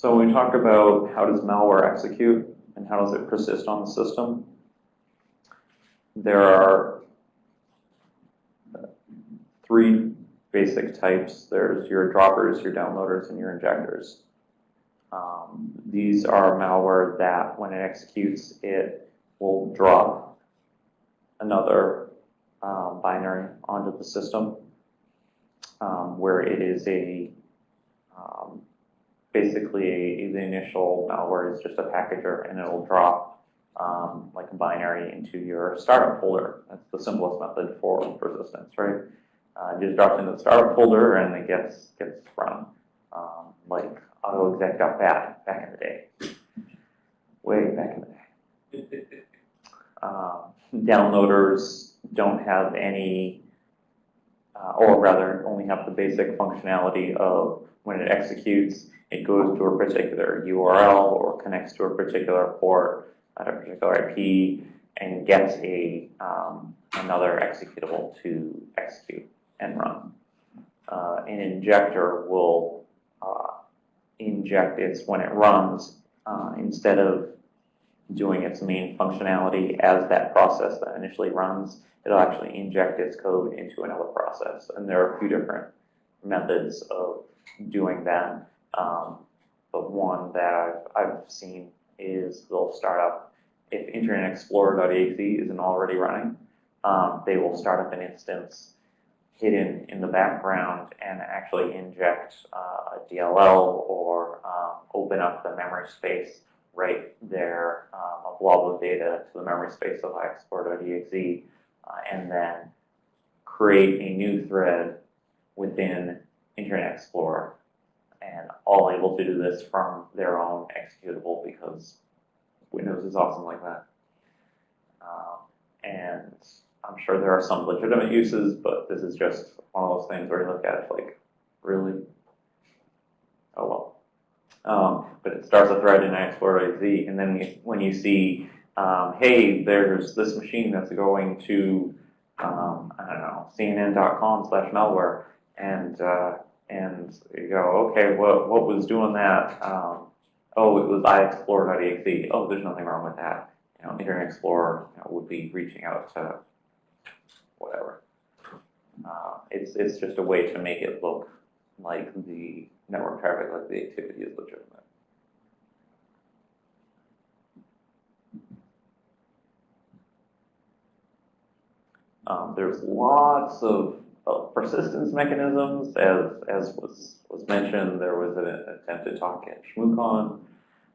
So when we talk about how does malware execute and how does it persist on the system, there are three basic types. There's your droppers, your downloaders, and your injectors. Um, these are malware that when it executes, it will drop another um, binary onto the system um, where it is a um, basically the initial malware is just a packager and it'll drop um, like a binary into your startup folder. That's the simplest method for persistence, right? Uh, it just drops into the startup folder and it gets gets run um, like autoexec.bat back in the day, way back in the day. Um, downloaders don't have any, uh, or rather only have the basic functionality of when it executes, it goes to a particular URL or connects to a particular port at a particular IP and gets a um, another executable to execute and run. Uh, an injector will uh, inject its when it runs uh, instead of doing its main functionality as that process that initially runs, it'll actually inject its code into another process. And there are a few different methods of doing that. Um, but one that I've, I've seen is they'll start up, if Internet Explorer.exe isn't already running, um, they will start up an instance hidden in the background and actually inject uh, a DLL or um, open up the memory space right there, um, a blob of data to the memory space of iExplorer.exe, uh, and then create a new thread within Internet Explorer and all able to do this from their own executable because Windows is awesome like that. Um, and I'm sure there are some legitimate uses, but this is just one of those things where you look at it like, really? Oh well. Um, but it starts a thread in Explorer.exe, and then when you see, um, hey, there's this machine that's going to, um, I don't know, CNN.com slash malware, and uh, and you go, okay, what, what was doing that? Um, oh, it was iExplorer.exe. Oh, there's nothing wrong with that. You know, Internet Explorer you know, would be reaching out to whatever. Uh, it's, it's just a way to make it look like the network traffic, like the activity is legitimate. Um, there's lots of persistence mechanisms, as, as was, was mentioned, there was an attempt to talk at ShmooCon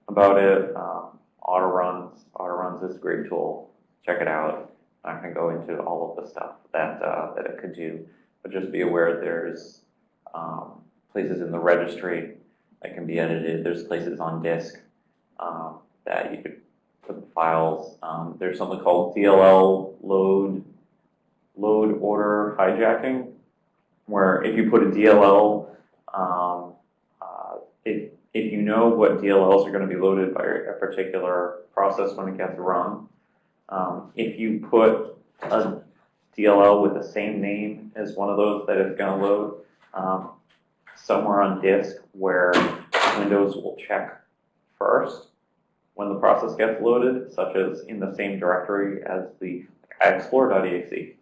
about it. Um, Autoruns, Autoruns is a great tool. Check it out. Going to go into all of the stuff that, uh, that it could do, but just be aware there's um, places in the registry that can be edited. There's places on disk um, that you could put the files. Um, there's something called DLL load load order hijacking, where if you put a DLL, um, uh, if, if you know what DLLs are going to be loaded by a particular process when it gets run, um, if you put a DLL with the same name as one of those that it's going to load um, somewhere on disk where Windows will check first when the process gets loaded, such as in the same directory as the explorer.exe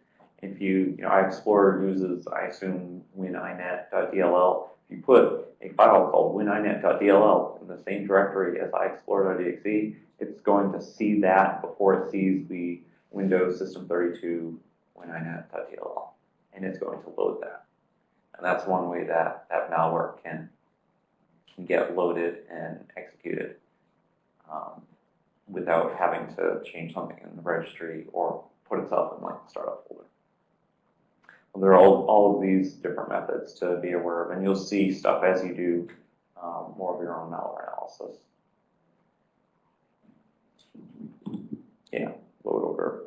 if you, you know, iExplorer uses, I assume, wininet.dll. If you put a file called wininet.dll in the same directory as iExplorer.exe, it's going to see that before it sees the Windows System 32 wininet.dll, and it's going to load that. And that's one way that that malware can can get loaded and executed um, without having to change something in the registry or put itself in like the startup folder. There are all, all of these different methods to be aware of, and you'll see stuff as you do um, more of your own malware analysis. Yeah, load order.